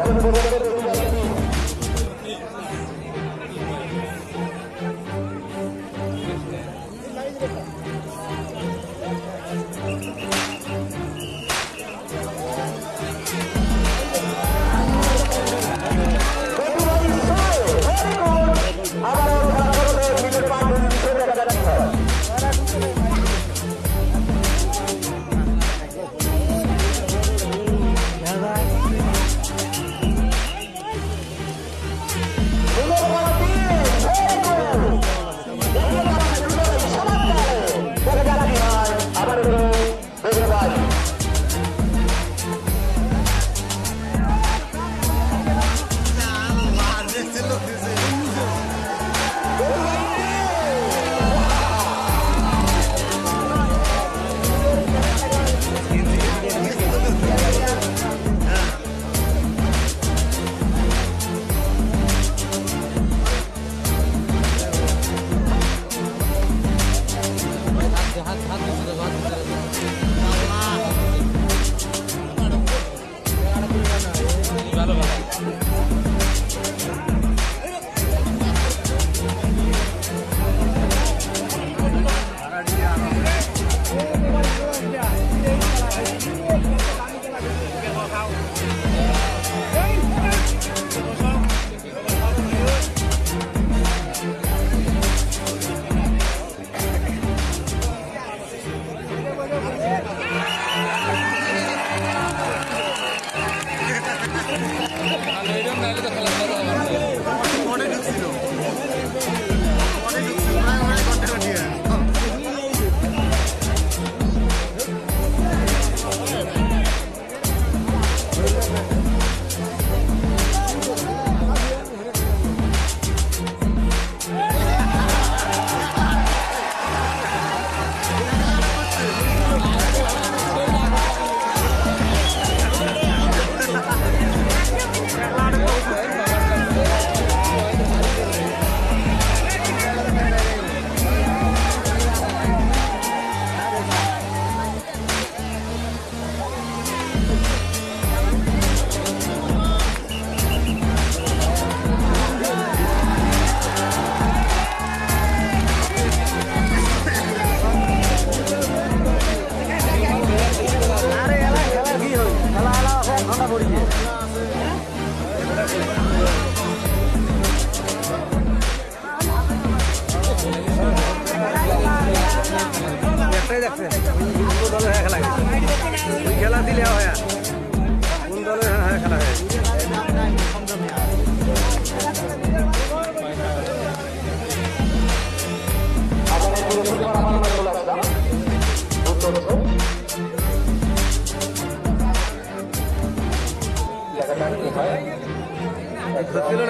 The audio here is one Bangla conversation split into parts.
এখন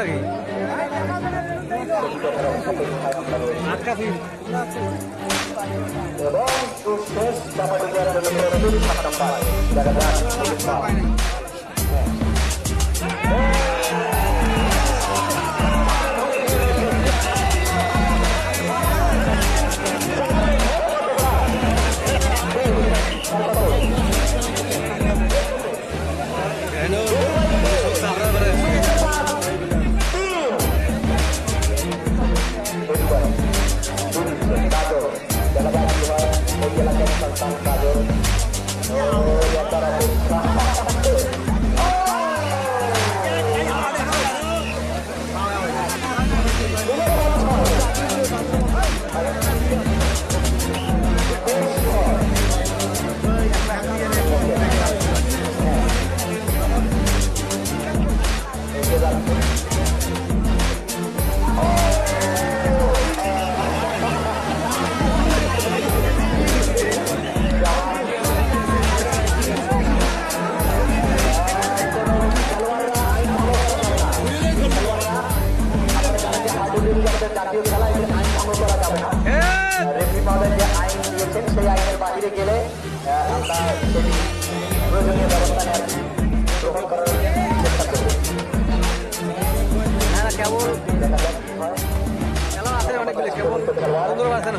লাগে আটকা জাতীয় খেলায় যে আইন ভঙ্গ করা যাবে না রেফারি মহোদয় যে আইন দিয়েছেন সেই আইনের বাইরে গেলে আমরা সেটি প্রয়োজনীয় ব্যবস্থা নেওয়ার গ্রহণ করার চেষ্টা করব কেবল খেলা আছে অনেকগুলো কেবল আছে না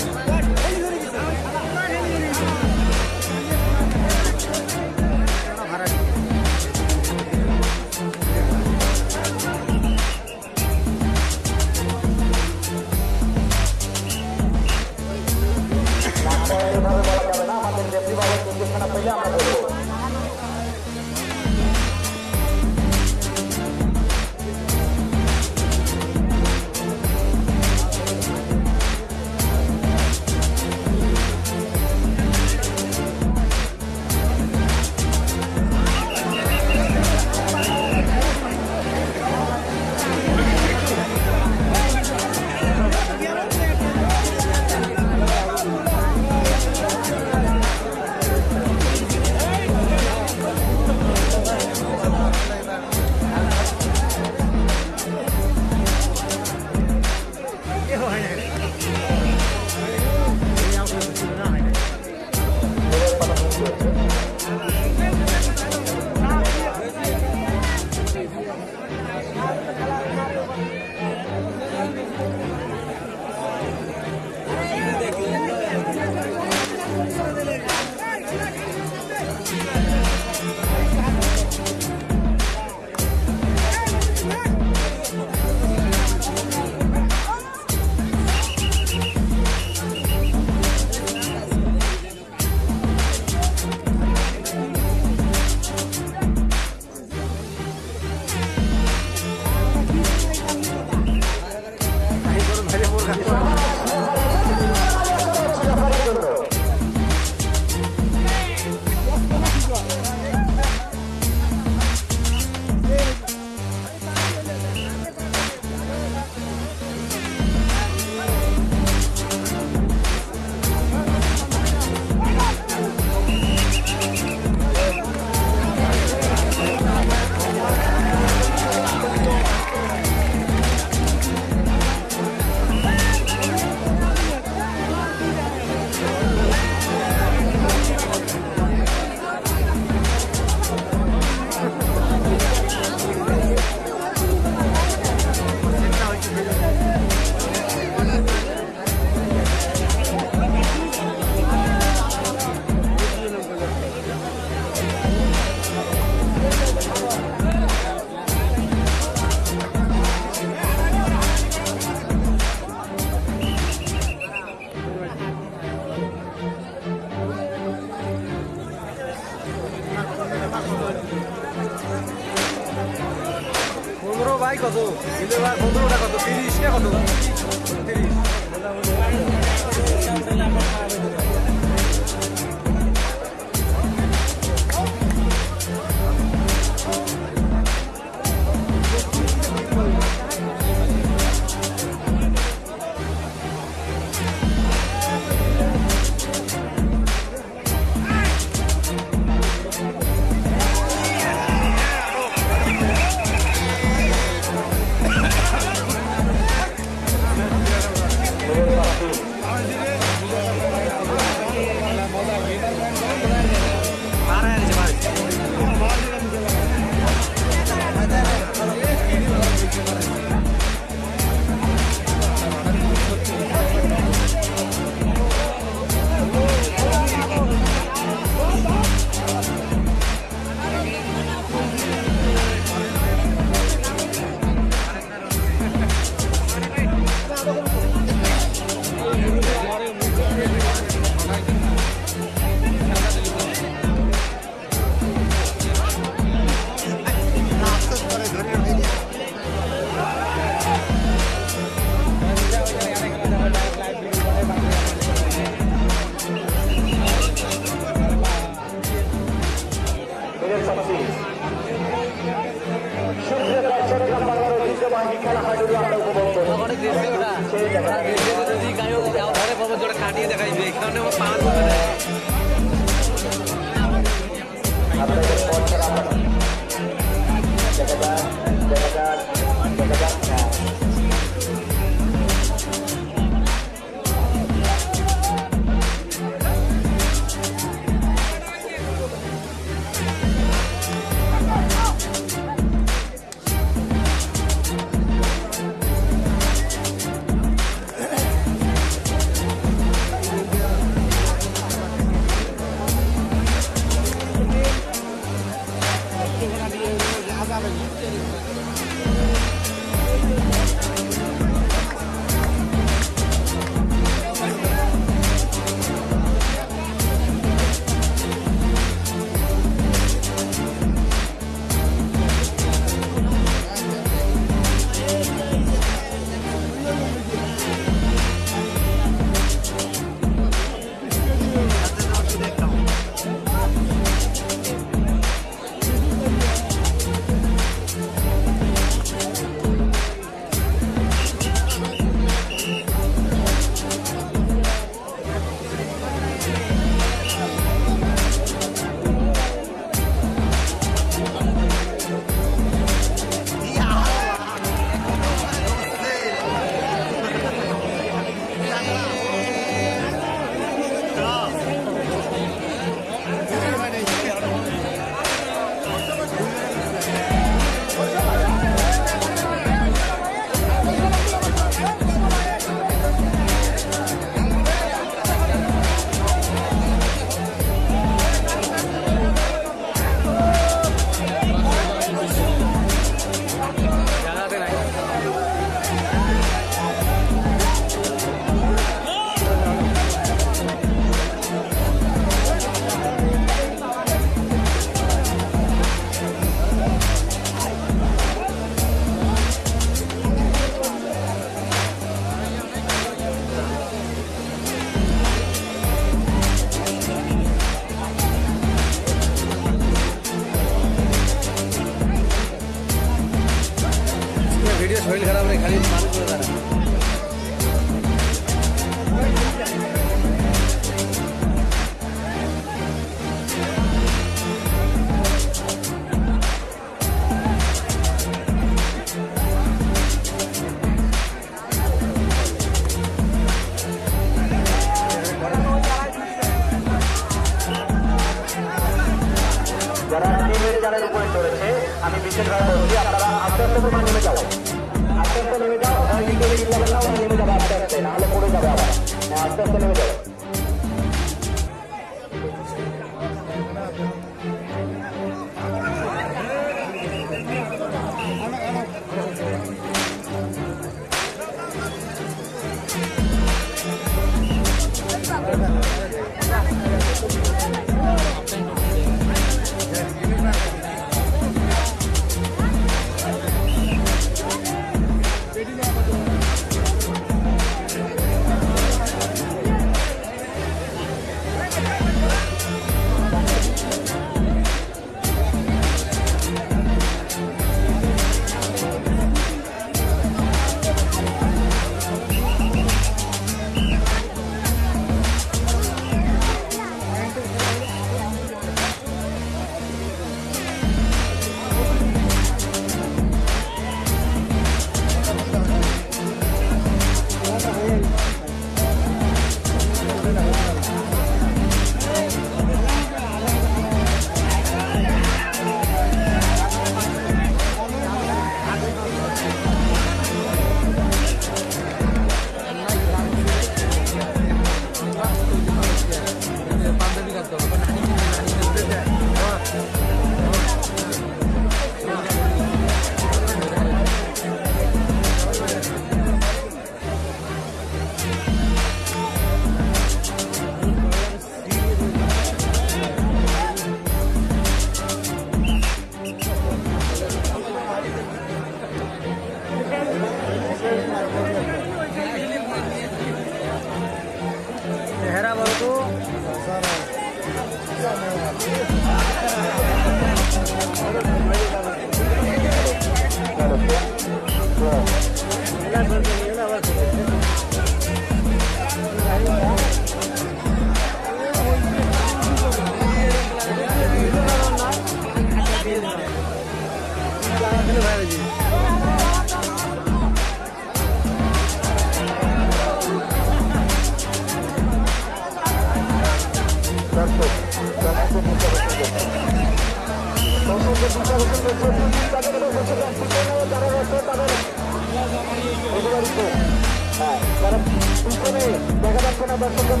দেখা যাচ্ছে না দর্শকরা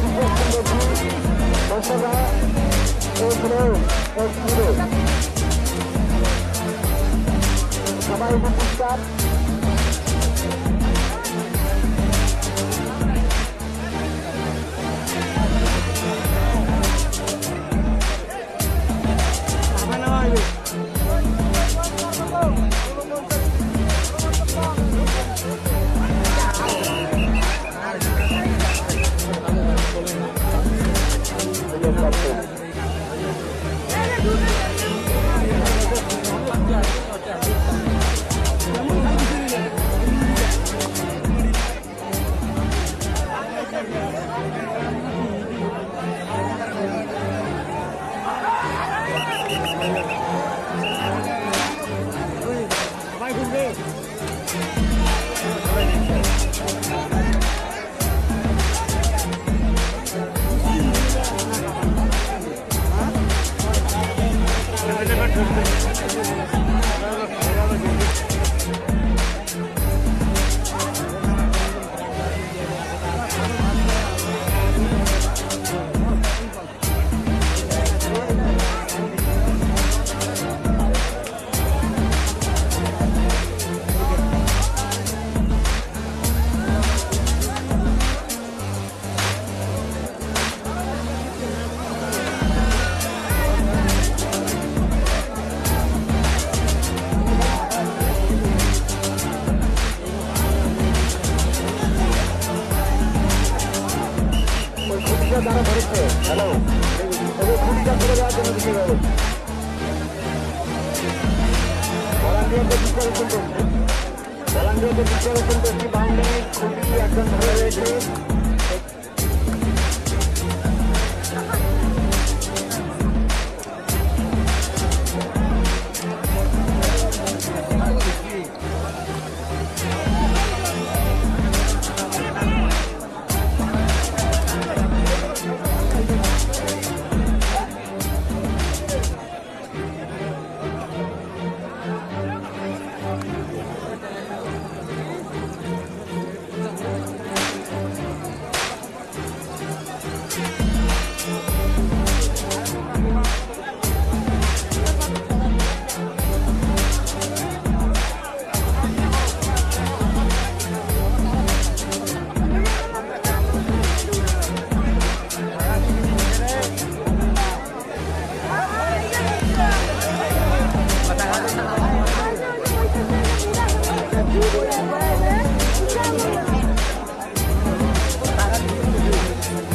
দর্শকরা সবাই উপস্থিত Obrigado.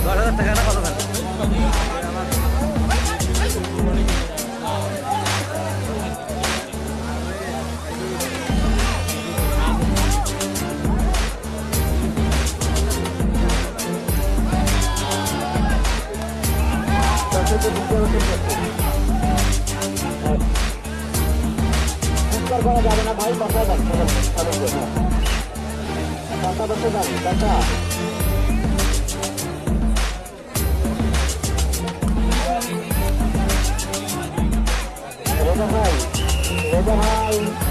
দশ হাজার টাকা না কত করা যাবে না ভাই বাসায় বাচ্চা Kata bersedang, kata. Roda hai, roda hai.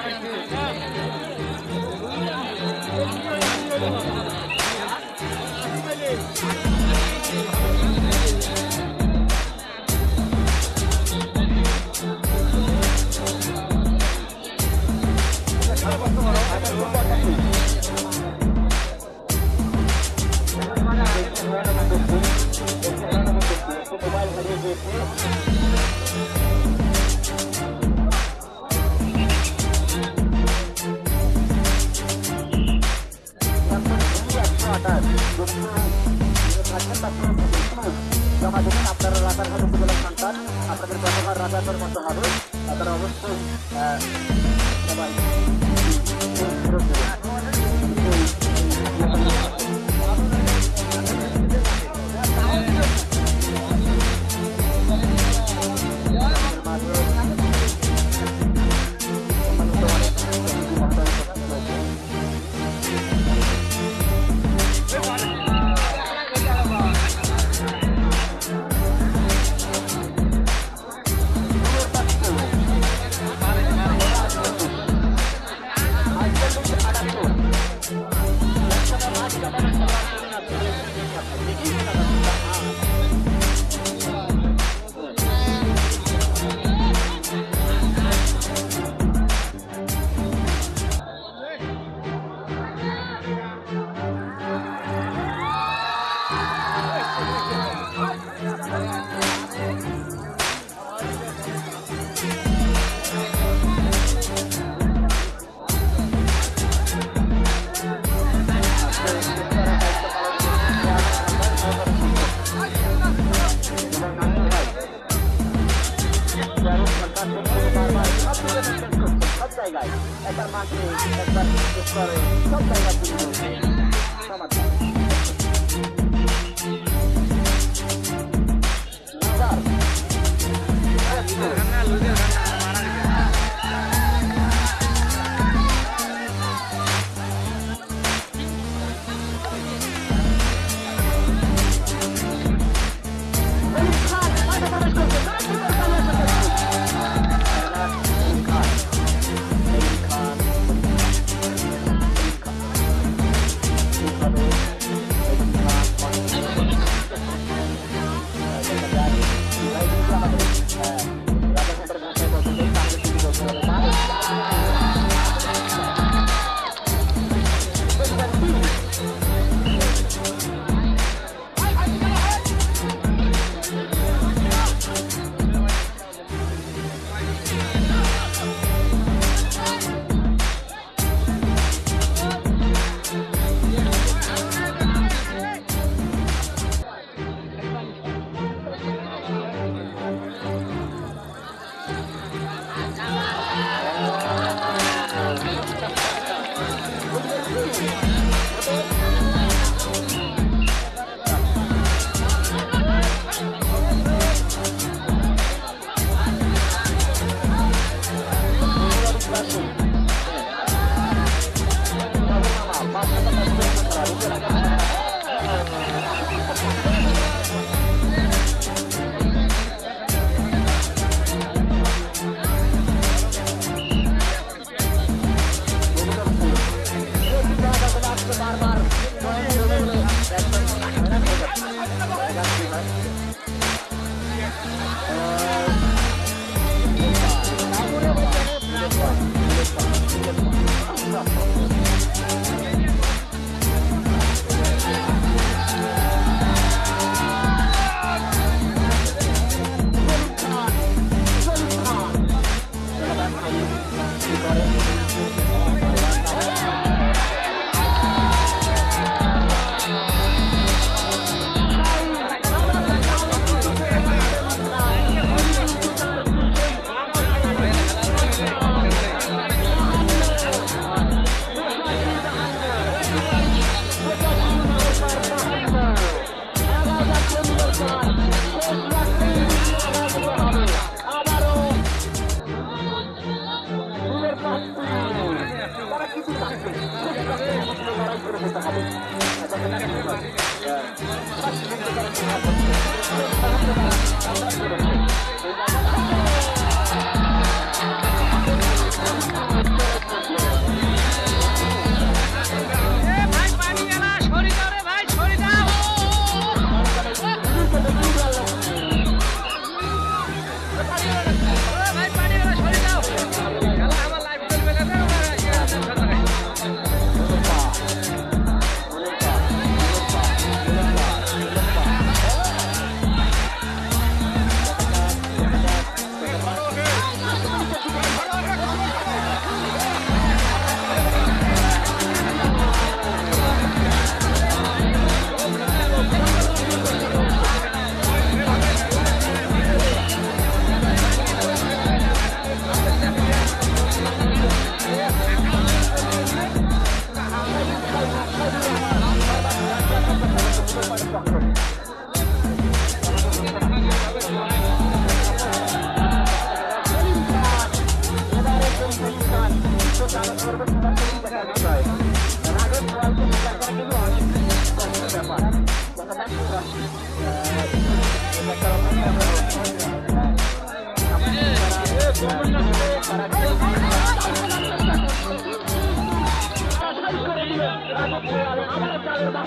জমা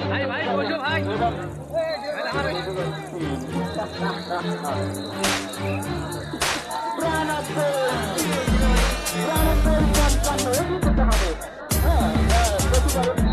Hai, hai, hai, hai. Pranapur, Pranapur, Pranapur, Pranapur, Pranapur,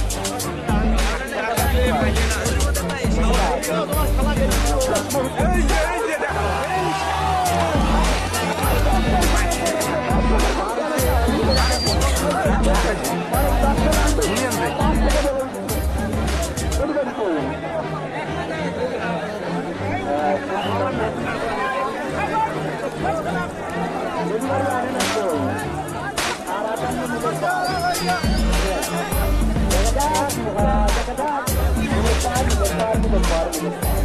Bye-bye.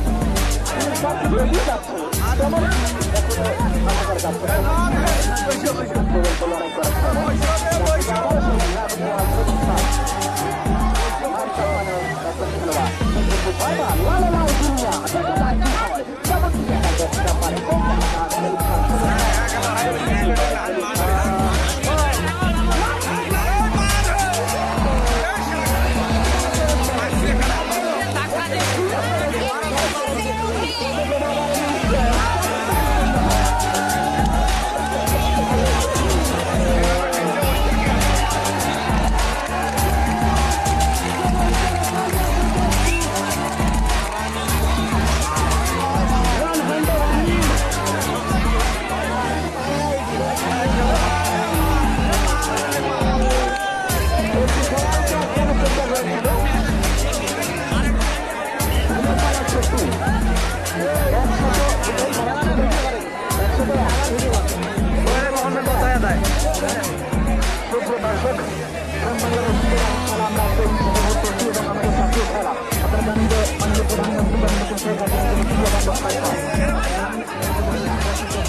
La la la,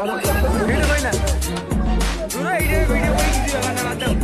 video कोई ना पूरा वीडियो वीडियो कोई किसी जगह ना आता हूँ